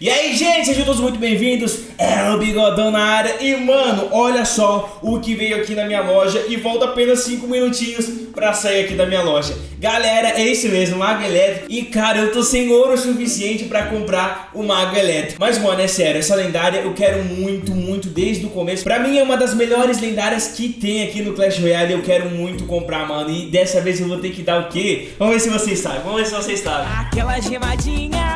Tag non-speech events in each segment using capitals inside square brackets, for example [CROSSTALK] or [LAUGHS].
E aí, gente, sejam todos muito bem-vindos. É o Bigodão na área. E, mano, olha só o que veio aqui na minha loja. E volta apenas 5 minutinhos pra sair aqui da minha loja. Galera, é isso mesmo, Mago Elétrico. E, cara, eu tô sem ouro suficiente pra comprar o Mago Elétrico. Mas, mano, é sério, essa lendária eu quero muito, muito desde o começo. Pra mim é uma das melhores lendárias que tem aqui no Clash Royale. Eu quero muito comprar, mano. E dessa vez eu vou ter que dar o quê? Vamos ver se vocês sabem. Vamos ver se vocês sabem. Aquela gemadinha,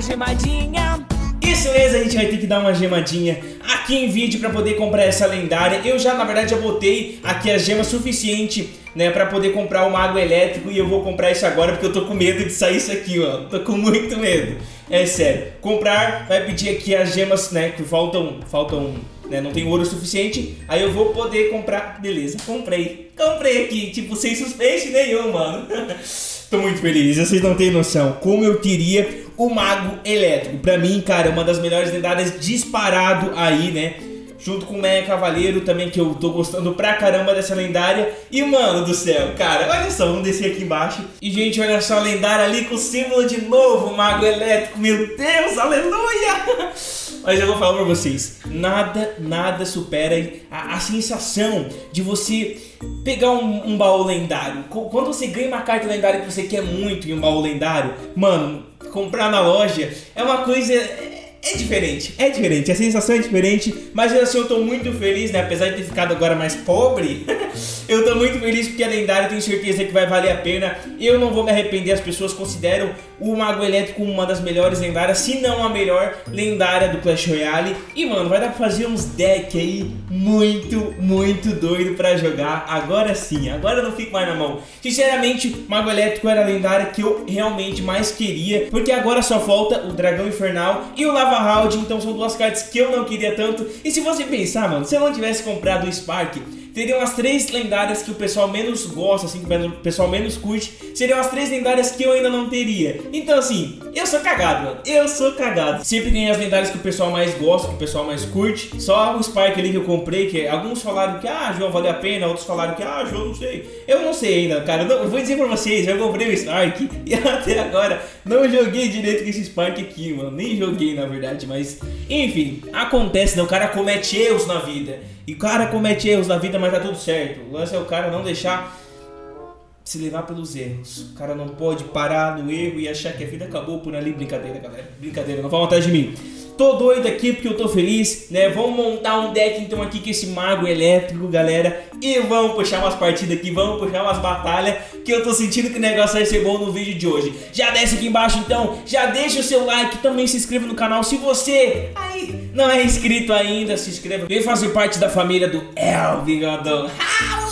gemadinha. Isso mesmo, a gente vai ter que dar uma gemadinha aqui em vídeo pra poder comprar essa lendária. Eu já, na verdade, já botei aqui a gema suficiente, né, pra poder comprar o Mago Elétrico e eu vou comprar isso agora porque eu tô com medo de sair isso aqui, ó. Tô com muito medo. É sério. Comprar, vai pedir aqui as gemas, né, que faltam, faltam, né, não tem ouro suficiente. Aí eu vou poder comprar, beleza, comprei. Comprei aqui, tipo, sem suspense nenhum, mano. [LAUGHS] Tô muito feliz, vocês não têm noção como eu queria o Mago Elétrico. Pra mim, cara, é uma das melhores lendárias disparado aí, né? Junto com o Meia Cavaleiro também, que eu tô gostando pra caramba dessa lendária. E, mano do céu, cara, olha só, vamos descer aqui embaixo. E, gente, olha só a lendária ali com o símbolo de novo, Mago Elétrico. Meu Deus, aleluia! [LAUGHS] Mas eu vou falar pra vocês, nada, nada supera a, a sensação de você pegar um, um, baú lendário. Quando você ganha uma carta lendária que você quer muito em um baú lendário, mano, comprar na loja é uma coisa é diferente, é diferente, a sensação é diferente, mas assim eu tô muito feliz, né? Apesar de ter ficado agora mais pobre, [LAUGHS] eu tô muito feliz porque a lendária tenho certeza que vai valer a pena. Eu não vou me arrepender, as pessoas consideram o Mago Elétrico uma das melhores lendárias, se não a melhor lendária do Clash Royale. E mano, vai dar pra fazer uns decks aí muito, muito doido pra jogar. Agora sim, agora eu não fico mais na mão. Sinceramente, Mago Elétrico era a lendária que eu realmente mais queria, porque agora só falta o Dragão Infernal e o Lava Round, então são duas cartas que eu não queria tanto. E se você pensar, mano, se eu não tivesse comprado o Spark, teriam as três lendárias que o pessoal menos gosta, assim, que o pessoal menos curte, seriam as três lendárias que eu ainda não teria. Então, assim, eu sou cagado, mano. Eu sou cagado. Sempre ganhei as lendárias que o pessoal mais gosta, que o pessoal mais curte. Só o Spark ali que eu comprei, que alguns falaram que, ah, João, vale a pena, outros falaram que, ah, João, não sei. Eu não sei ainda, cara. Eu, não, vou dizer pra vocês, eu comprei o Spark [LAUGHS] e até agora não joguei direito com esse Spark aqui, mano. Nem joguei, na verdade, mas... Enfim, acontece, né? O cara comete erros na vida. E o cara comete erros na vida, mas tá tudo certo. O lance é o cara não deixar se levar pelos erros. O cara não pode parar no erro e achar que a vida acabou por ali. Brincadeira, galera. Brincadeira, não vão atrás de mim. Tô doido aqui porque eu tô feliz, né? Vamos montar um deck então aqui com esse mago elétrico, galera. E vamos puxar umas partidas aqui, vamos puxar umas batalhas, que eu tô sentindo que o negócio vai ser bom no vídeo de hoje. Já desce aqui embaixo então, já deixa o seu like, também se inscreva no canal se você aí não é inscrito ainda, se inscreva. Vem fazer parte da família do El Bigodão. [LAUGHS]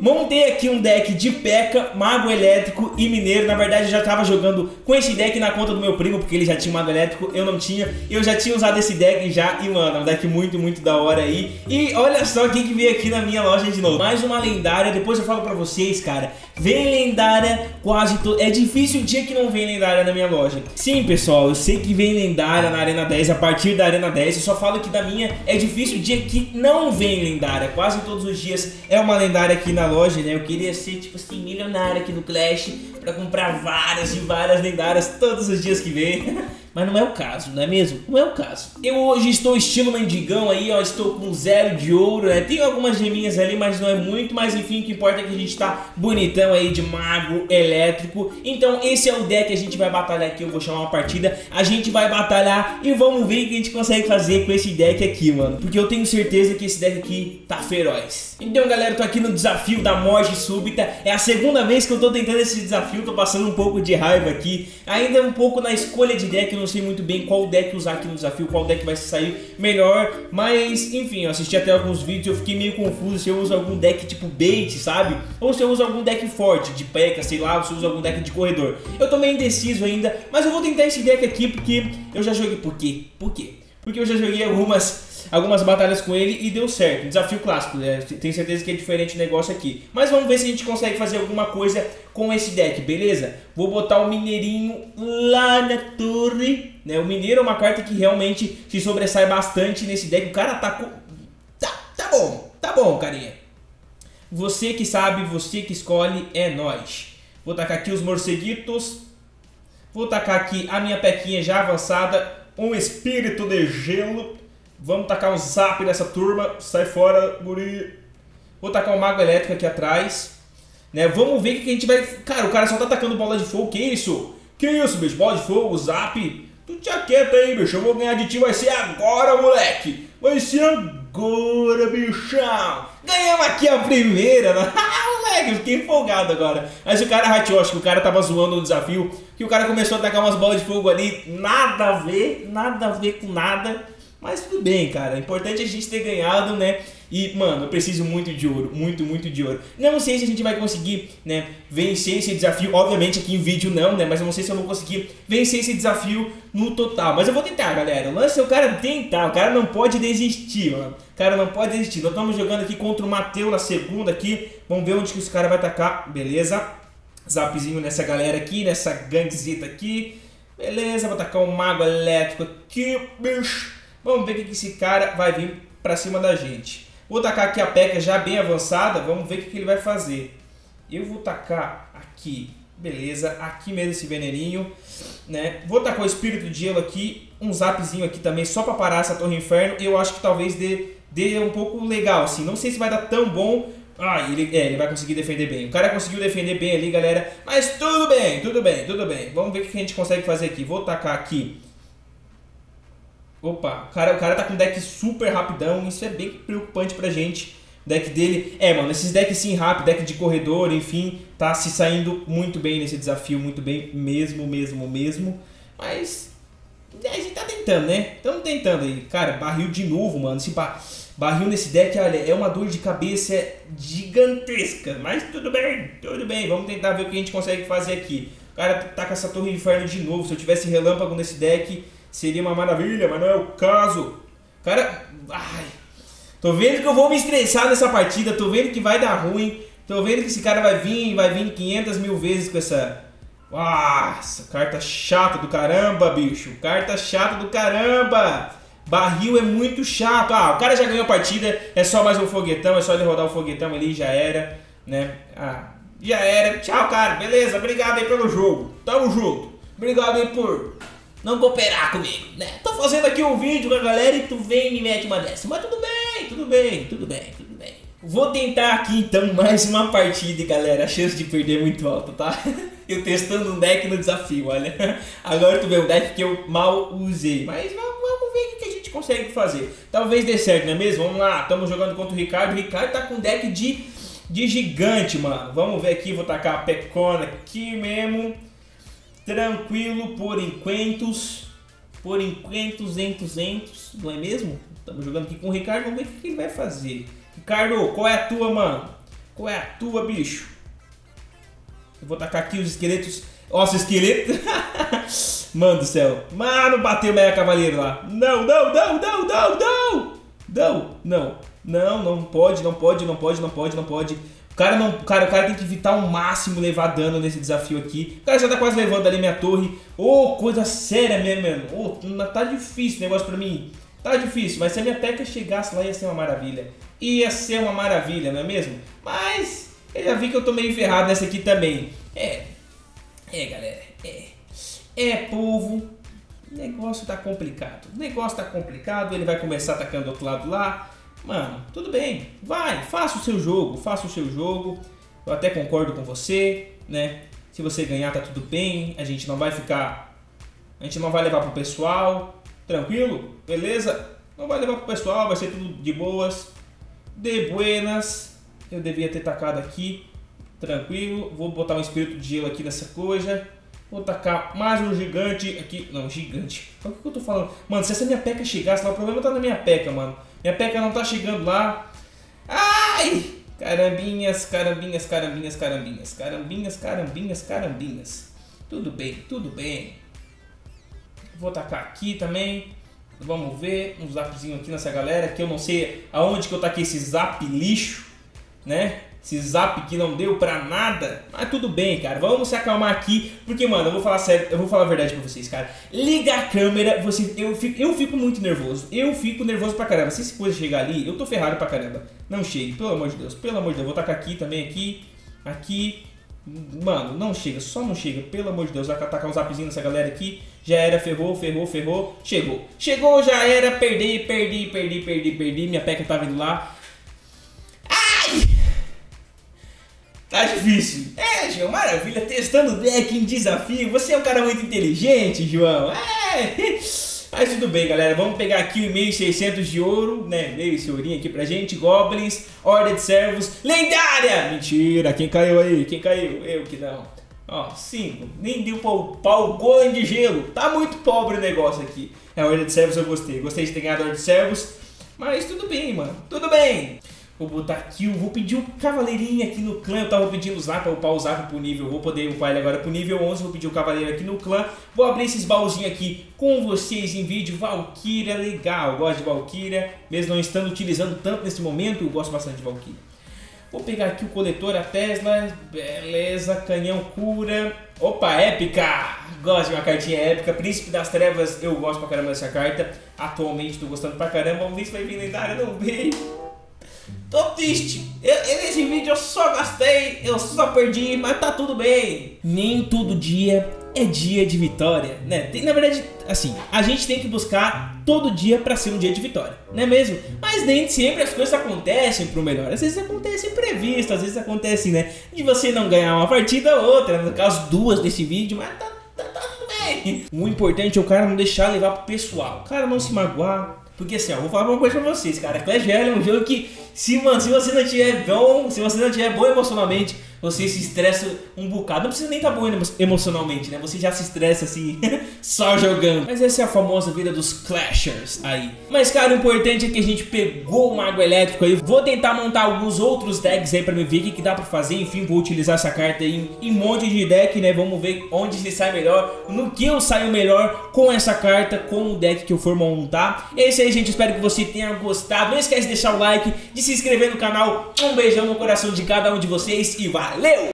Montei aqui um deck de P.E.K.K.A, Mago Elétrico e Mineiro. Na verdade, eu já tava jogando com esse deck na conta do meu primo, porque ele já tinha Mago Elétrico, eu não tinha. Eu já tinha usado esse deck já, e mano, é um deck muito, muito da hora aí. E olha só quem que veio aqui na minha loja de novo. Mais uma lendária, depois eu falo pra vocês, cara. Vem lendária quase todo... É difícil o dia que não vem lendária na minha loja. Sim, pessoal, eu sei que vem lendária na Arena 10, a partir da Arena 10. Eu só falo que da minha é difícil o dia que não vem lendária. Quase todos os dias é uma lendária aqui na loja, né? Eu queria ser, tipo assim, milionário aqui no Clash pra comprar várias e várias lendárias todos os dias que vem. [LAUGHS] Mas não é o caso, não é mesmo? Não é o caso. Eu hoje estou estilo mendigão aí, ó, estou com zero de ouro, né? Tem algumas geminhas ali, mas não é muito, mas enfim, o que importa é que a gente tá bonitão aí de mago elétrico. Então esse é o deck que a gente vai batalhar aqui, eu vou chamar uma partida. A gente vai batalhar e vamos ver o que a gente consegue fazer com esse deck aqui, mano. Porque eu tenho certeza que esse deck aqui tá feroz. Então galera, eu tô aqui no desafio da morte súbita. É a segunda vez que eu tô tentando esse desafio, tô passando um pouco de raiva aqui. Ainda um pouco na escolha de deck, não sei muito bem qual deck usar aqui no desafio, qual deck vai sair melhor, mas enfim, eu assisti até alguns vídeos eu fiquei meio confuso se eu uso algum deck tipo bait, sabe? Ou se eu uso algum deck forte, de peca, sei lá, ou se eu uso algum deck de corredor. Eu tô meio indeciso ainda, mas eu vou tentar esse deck aqui porque eu já joguei... Por quê? Por quê? Porque eu já joguei algumas algumas batalhas com ele e deu certo. Desafio clássico, né? tenho certeza que é diferente o negócio aqui. Mas vamos ver se a gente consegue fazer alguma coisa com esse deck, beleza? Vou botar o Mineirinho lá na torre. Né? O Mineiro é uma carta que realmente se sobressai bastante nesse deck. O cara tá com... Tá, tá bom, tá bom, carinha. Você que sabe, você que escolhe, é nós. Vou tacar aqui os morceguitos. Vou tacar aqui a minha pequinha já avançada. Um espírito de gelo. Vamos tacar um zap nessa turma. Sai fora, guri. Vou tacar um mago elétrico aqui atrás. Né? Vamos ver o que a gente vai... Cara, o cara só tá atacando bola de fogo. Que isso? Que isso, bicho? Bola de fogo, zap. Tu te aquieta aí, bicho. Eu vou ganhar de ti. Vai ser agora, moleque. Vai ser agora, bichão. Ganhamos aqui a primeira. Né? [LAUGHS] moleque, eu fiquei empolgado agora. Mas o cara rateou. Acho que o cara tava zoando o desafio. Que o cara começou a atacar umas bolas de fogo ali. Nada a ver. Nada a ver com nada. Mas tudo bem, cara. O importante é a gente ter ganhado, né? E, mano, eu preciso muito de ouro, muito, muito de ouro. Não sei se a gente vai conseguir, né, vencer esse desafio. Obviamente aqui em vídeo não, né, mas eu não sei se eu vou conseguir vencer esse desafio no total. Mas eu vou tentar, galera. O lance é o cara tentar, o cara não pode desistir, mano. O cara não pode desistir. Nós estamos jogando aqui contra o Mateu na segunda aqui. Vamos ver onde que esse cara vai atacar. Beleza. Zapzinho nessa galera aqui, nessa gangzita aqui. Beleza, vou atacar um mago elétrico aqui, bicho. Vamos ver o que esse cara vai vir pra cima da gente. Vou tacar aqui a peca já bem avançada, vamos ver o que ele vai fazer. Eu vou tacar aqui, beleza, aqui mesmo esse veneninho, né? Vou tacar o espírito de gelo aqui, um zapzinho aqui também, só para parar essa torre inferno. Eu acho que talvez dê, dê um pouco legal, assim. Não sei se vai dar tão bom, ah, ele, é, ele vai conseguir defender bem. O cara conseguiu defender bem ali, galera. Mas tudo bem, tudo bem, tudo bem. Vamos ver o que a gente consegue fazer aqui. Vou tacar aqui Opa, o cara, o cara tá com um deck super rapidão, isso é bem preocupante pra gente. O deck dele, é mano, esses decks sim rápido, deck de corredor, enfim, tá se saindo muito bem nesse desafio, muito bem mesmo, mesmo, mesmo. Mas a gente tá tentando, né? Estamos tentando aí. Cara, barril de novo, mano. Esse ba barril nesse deck, olha, é uma dor de cabeça gigantesca. Mas tudo bem, tudo bem. Vamos tentar ver o que a gente consegue fazer aqui. O cara tá com essa torre inferno de novo. Se eu tivesse relâmpago nesse deck, seria uma maravilha, mas não é o caso. Cara, ai, tô vendo que eu vou me estressar nessa partida, tô vendo que vai dar ruim, tô vendo que esse cara vai vir, vai vir 500 mil vezes com essa... Nossa, carta chata do caramba, bicho, carta chata do caramba. Barril é muito chato. Ah, o cara já ganhou a partida, é só mais um foguetão, é só ele rodar o foguetão ali, já era, né? Ah, já era. Tchau, cara, beleza, obrigado aí pelo jogo. Tamo junto. Obrigado aí por não cooperar comigo, né? Tô fazendo aqui um vídeo com a galera e tu vem e me mete uma dessa. Mas tudo bem, tudo bem, tudo bem, tudo bem. Vou tentar aqui então [LAUGHS] mais uma partida, galera. A chance de perder é muito alta, tá? [LAUGHS] Eu testando um deck no desafio, olha. [LAUGHS] Agora tu vê um deck que eu mal usei. Mas vamos ver o que a gente consegue fazer. Talvez dê certo, não é mesmo? Vamos lá, estamos jogando contra o Ricardo. O Ricardo tá com um deck de, de gigante, mano. Vamos ver aqui, vou tacar a pecona aqui mesmo. Tranquilo por enquantos. Por enquantos, entos, entos. Não é mesmo? Estamos jogando aqui com o Ricardo. Vamos ver o que ele vai fazer. Ricardo, qual é a tua, mano? Qual é a tua, bicho? Eu vou tacar aqui os esqueletos. Nossa, esqueleto. [LAUGHS] Mano do céu. Mano, bateu Meia Cavaleiro lá. Não, não, não, não, não, não. Não, não. Não, não pode, não pode, não pode, não pode, não pode cara não, cara, o cara tem que evitar ao máximo levar dano nesse desafio aqui. O cara já tá quase levando ali minha torre. Ô, oh, coisa séria mesmo, mano. Oh, tá difícil o negócio pra mim. Tá difícil, mas se a minha peca chegasse lá ia ser uma maravilha. Ia ser uma maravilha, não é mesmo? Mas eu já vi que eu tô meio ferrado nessa aqui também. É, é galera, é. É povo, o negócio tá complicado. O negócio tá complicado, ele vai começar atacando do outro lado lá. Mano, tudo bem, vai, faça o seu jogo, faça o seu jogo. Eu até concordo com você, né? Se você ganhar, tá tudo bem. A gente não vai ficar. A gente não vai levar pro pessoal. Tranquilo? Beleza? Não vai levar pro pessoal, vai ser tudo de boas. De buenas. Eu devia ter tacado aqui. Tranquilo. Vou botar um espírito de gelo aqui nessa coisa. Vou tacar mais um gigante aqui. Não, gigante. O que eu tô falando? Mano, se essa minha peca chegasse lá, o problema tá na minha peca, mano. Minha peca não tá chegando lá. Ai! Carambinhas, carambinhas, carambinhas, carambinhas. Carambinhas, carambinhas, carambinhas. Tudo bem, tudo bem. Vou tacar aqui também. Vamos ver um zapzinho aqui nessa galera. Que eu não sei aonde que eu taquei esse zap lixo, né? Esse zap que não deu pra nada. Mas tudo bem, cara. Vamos se acalmar aqui. Porque, mano, eu vou falar sério, eu vou falar a verdade pra vocês, cara. Liga a câmera, você, eu, fico, eu fico muito nervoso. Eu fico nervoso pra caramba. Se esse coisa chegar ali, eu tô ferrado pra caramba. Não chegue, pelo amor de Deus. Pelo amor de Deus. Vou tacar aqui também, aqui, aqui. Mano, não chega, só não chega, pelo amor de Deus. Vai atacar um zapzinho nessa galera aqui. Já era, ferrou, ferrou, ferrou. Chegou. Chegou, já era, perdi, perdi, perdi, perdi, perdi. Minha peca tá vindo lá. Tá difícil. É, João, maravilha. Testando o deck em desafio. Você é um cara muito inteligente, João. É. Mas tudo bem, galera. Vamos pegar aqui o 1.600 de ouro, né? Veio esse ourinho aqui pra gente. Goblins, Ordem de Servos, lendária! Mentira, quem caiu aí? Quem caiu? Eu que não. Ó, 5. Nem deu pau, pau golem de gelo. Tá muito pobre o negócio aqui. É, Ordem de Servos eu gostei. Gostei de ter ganhado Ordem de Servos. Mas tudo bem, mano. Tudo bem. Vou botar eu vou pedir um cavaleirinho aqui no clã. Eu tava pedindo o Zap, pra upar o Zap pro nível. Vou poder upar ele agora pro nível 11. Vou pedir o cavaleiro aqui no clã. Vou abrir esses baúzinhos aqui com vocês em vídeo. Valkyria, legal. Gosto de Valkyria. Mesmo não estando utilizando tanto nesse momento, eu gosto bastante de Valkyria. Vou pegar aqui o coletor, a Tesla. Beleza, canhão cura. Opa, épica! Gosto de uma cartinha épica. Príncipe das Trevas, eu gosto pra caramba dessa carta. Atualmente tô gostando pra caramba. Vamos ver se vai vir lendária. Não veio. Tô triste. Eu, nesse vídeo eu só gastei, eu só perdi, mas tá tudo bem. Nem todo dia é dia de vitória, né? Tem, na verdade, assim, a gente tem que buscar todo dia para ser um dia de vitória, não é mesmo? Mas nem sempre as coisas acontecem pro melhor. Às vezes acontece imprevisto, às vezes acontece, né? De você não ganhar uma partida ou outra, no caso duas desse vídeo, mas tá, tá, tá tudo bem. O importante é o cara não deixar levar pro pessoal, o cara não se magoar, porque assim, ó, vou falar uma coisa pra vocês, cara. Clash Royale é um jogo que, se, mano, se você não tiver bom, se você não tiver bom emocionalmente, você se estressa um bocado. Não precisa nem estar tá bom emocionalmente, né? Você já se estressa assim, [LAUGHS] só jogando. Mas essa é a famosa vida dos Clashers aí. Mas, cara, o importante é que a gente pegou o Mago Elétrico aí. Vou tentar montar alguns outros decks aí pra me ver o que, que dá pra fazer. Enfim, vou utilizar essa carta aí em um monte de deck, né? Vamos ver onde se sai melhor, no que eu saio melhor com essa carta, com o deck que eu for montar. É isso aí, gente. Espero que você tenha gostado. Não esquece de deixar o like, de se inscrever no canal. Um beijão no coração de cada um de vocês e vai! Valeu!